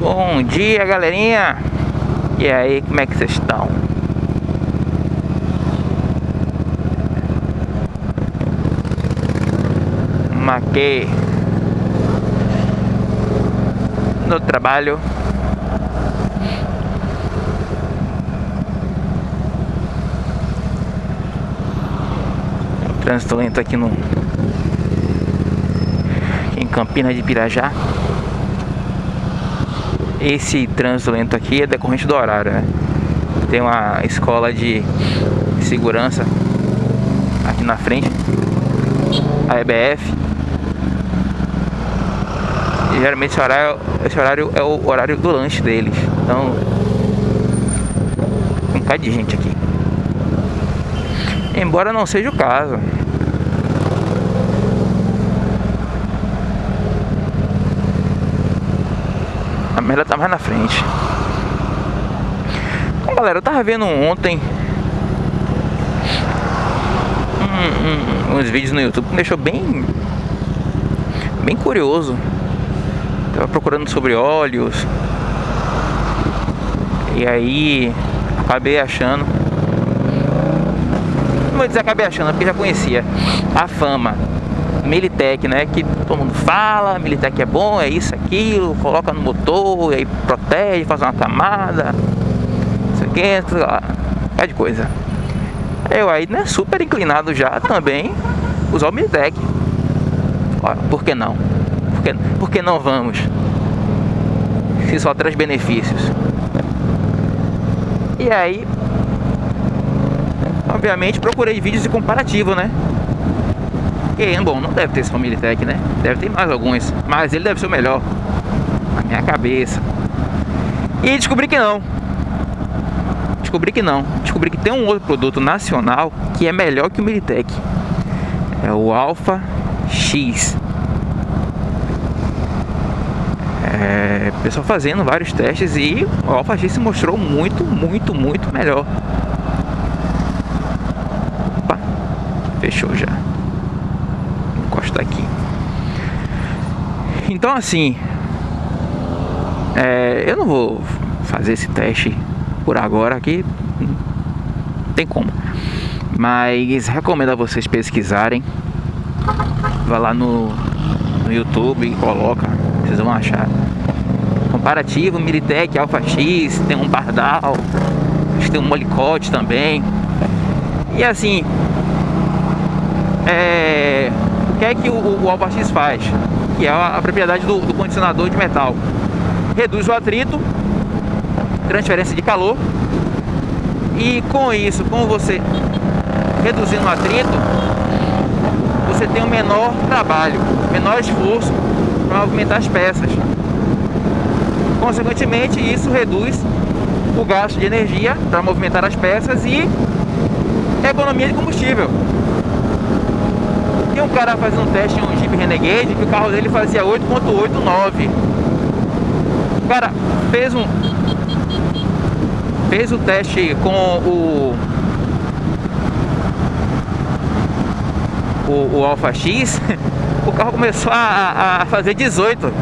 Bom dia, galerinha. E aí, como é que vocês estão? Maquei no trabalho. Trânsito lento aqui no em Campina de Pirajá. Esse trânsito lento aqui é decorrente do horário, né? Tem uma escola de segurança aqui na frente, a EBF. E geralmente esse horário, esse horário é o horário do lanche deles. Então, um bocado de gente aqui. Embora não seja o caso. A merda tá mais na frente. Bom, galera, eu tava vendo ontem um, um, uns vídeos no YouTube que me deixou bem bem curioso. Tava procurando sobre óleos. E aí acabei achando. Não vou dizer acabei achando, porque já conhecia a fama Militec, né? Que todo mundo fala, Militec é bom, é isso, aquilo, coloca no motor, aí protege, faz uma camada, isso aqui, sei lá, é de coisa. Eu aí, né, super inclinado já também usar o Militec. Ora, por que não? Por que, por que não vamos? Se só traz benefícios. E aí, obviamente, procurei vídeos de comparativo, né? E, bom, não deve ter esse Família né? Deve ter mais alguns, mas ele deve ser o melhor. Na minha cabeça. E descobri que não. Descobri que não. Descobri que tem um outro produto nacional que é melhor que o Militec. É o Alpha X. É, pessoal fazendo vários testes e o Alpha X se mostrou muito, muito, muito melhor. Opa, fechou já. Encosta aqui. Então assim, é, eu não vou fazer esse teste por agora aqui, não tem como. Mas recomendo a vocês pesquisarem. Vai lá no, no YouTube e coloca, vocês vão achar. Comparativo Militec Alpha X, tem um Bardal, tem um Molicote também. E assim, é, o que é que o, o Alpha X faz? Que é a, propriedade do, do condicionador de metal. Reduz o atrito, transferência de calor. E com isso, com você reduzindo o atrito, você tem um menor trabalho, menor esforço para movimentar as peças. Consequentemente, isso reduz o gasto de energia para movimentar as peças e economia de combustível. Tem um cara fazendo um teste em um Jeep Renegade que o carro dele fazia 8.89. O cara fez um fez o teste com o o, o Alpha X, o carro começou a, a fazer 18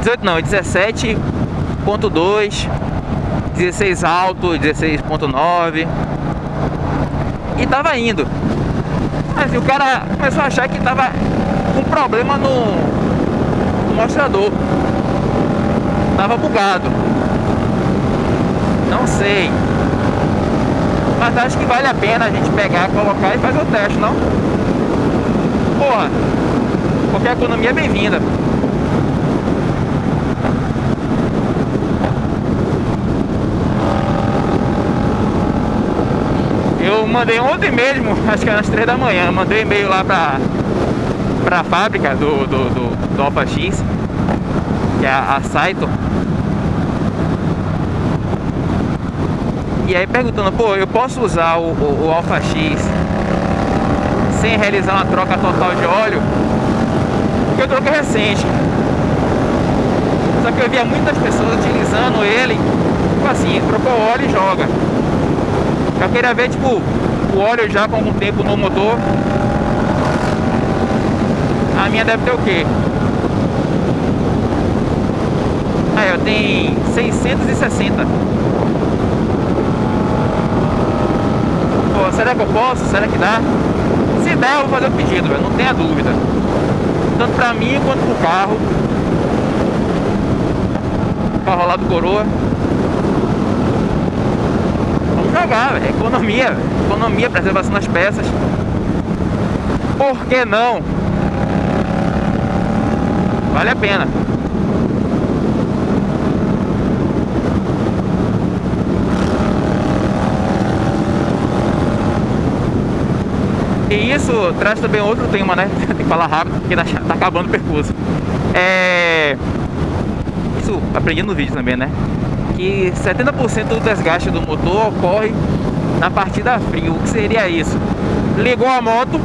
18 não, 17.2 16 alto, 16.9 E tava indo Mas o cara começou a achar que tava com problema no, no mostrador. Tava bugado. Não sei. Mas acho que vale a pena a gente pegar, colocar e fazer o teste, não? Porra, qualquer economia é bem-vinda Eu mandei ontem mesmo, acho que era às 3 da manhã, mandei e-mail lá pra, pra fábrica do, do, do, do Alpha X, que é a, a Saito. E aí perguntando, pô, eu posso usar o, o, o Alpha X sem realizar uma troca total de óleo? Porque eu troquei recente. Só que eu via muitas pessoas utilizando ele, tipo assim, trocou óleo e joga. Eu queria ver, tipo, o óleo já com algum tempo no motor. A minha deve ter o quê? Aí, ó, tem 660. Pô, será que eu posso? Será que dá? Se der, eu vou fazer o pedido, velho, não tenha dúvida. Tanto pra mim quanto pro carro. Carro lá do Coroa. Jogar, velho. Economia, véio. economia, preservação das peças. Por que não? Vale a pena. E isso traz também outro tema, né? Tem que falar rápido porque tá, tá acabando o percurso. É... Isso aprendi no vídeo também, né? Que 70% do desgaste do motor ocorre na partida fria. O que seria isso? Ligou a moto,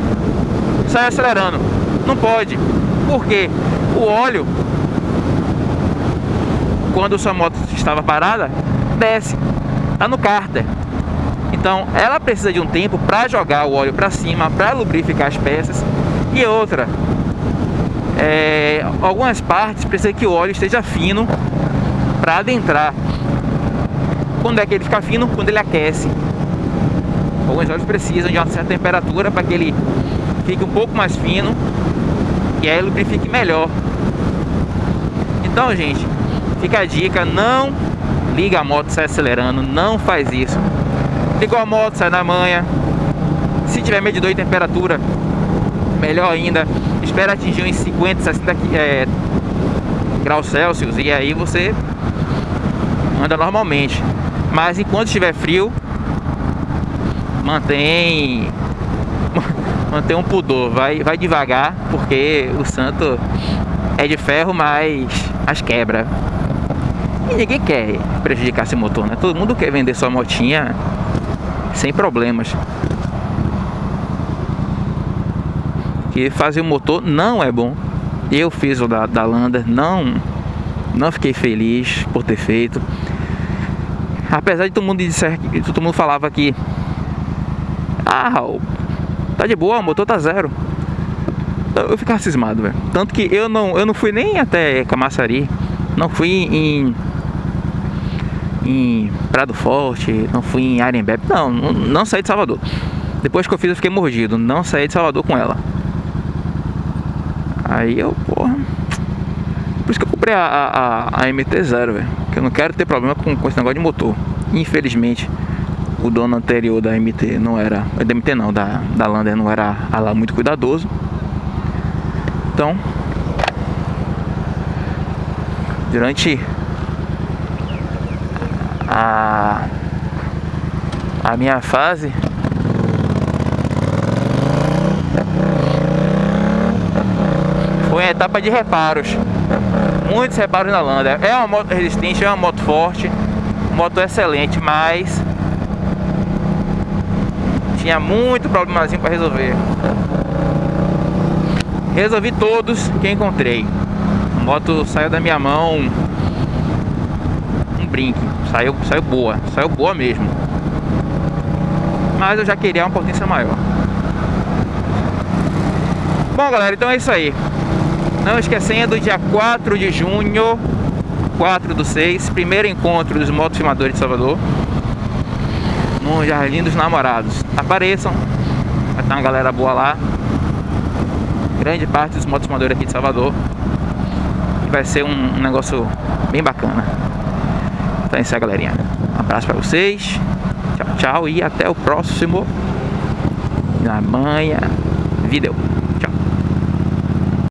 sai acelerando. Não pode. Por quê? O óleo, quando sua moto estava parada, desce. Tá no cárter. Então ela precisa de um tempo para jogar o óleo para cima, para lubrificar as peças. E outra, é, algumas partes precisa que o óleo esteja fino para adentrar. Quando é que ele fica fino? Quando ele aquece. Alguns óleos precisam de uma certa temperatura para que ele fique um pouco mais fino e aí lubrifique melhor. Então, gente, fica a dica, não liga a moto sai acelerando, não faz isso. Ligou a moto, sai na manha. Se tiver medidor de temperatura, melhor ainda. Espera atingir uns 50, 60 é, graus Celsius e aí você anda normalmente. Mas enquanto estiver frio, mantém mantém um pudor, vai, vai devagar, porque o santo é de ferro, mas as quebra. E ninguém quer prejudicar esse motor, né? Todo mundo quer vender sua motinha sem problemas. Que fazer o motor não é bom. Eu fiz o da, da Lander, não, não fiquei feliz por ter feito. Apesar de todo mundo dizer que todo mundo falava que ah, tá de boa, o motor tá zero. Eu ficava cismado, velho. Tanto que eu não, eu não fui nem até Camaçari, não fui em em Prado Forte, não fui em Arembebe, não, não, não saí de Salvador. Depois que eu fiz eu fiquei mordido, não saí de Salvador com ela. Aí eu, porra. Por isso que eu comprei a, a, a MT-0, velho. Que eu não quero ter problema com, com esse negócio de motor. Infelizmente, o dono anterior da MT não era. Da MT não, da, da Lander não era lá muito cuidadoso. Então. Durante a, a minha fase foi a etapa de reparos muitos reparos na Lander é uma moto resistente, é uma moto forte. Moto excelente, mas tinha muito problemazinho para resolver. Resolvi todos que encontrei. A moto saiu da minha mão. Um brinque. Saiu, saiu boa, saiu boa mesmo. Mas eu já queria uma potência maior. Bom, galera, então é isso aí. Não esquecendo, dia 4 de junho, 4 do 6, primeiro encontro dos motofilmadores de Salvador. No Jardim dos Namorados. Apareçam, vai ter uma galera boa lá. Grande parte dos motofilmadores aqui de Salvador. E vai ser um, um negócio bem bacana. Então é isso aí, galerinha. Um abraço pra vocês. Tchau, tchau. E até o próximo. Na manhã. Vídeo.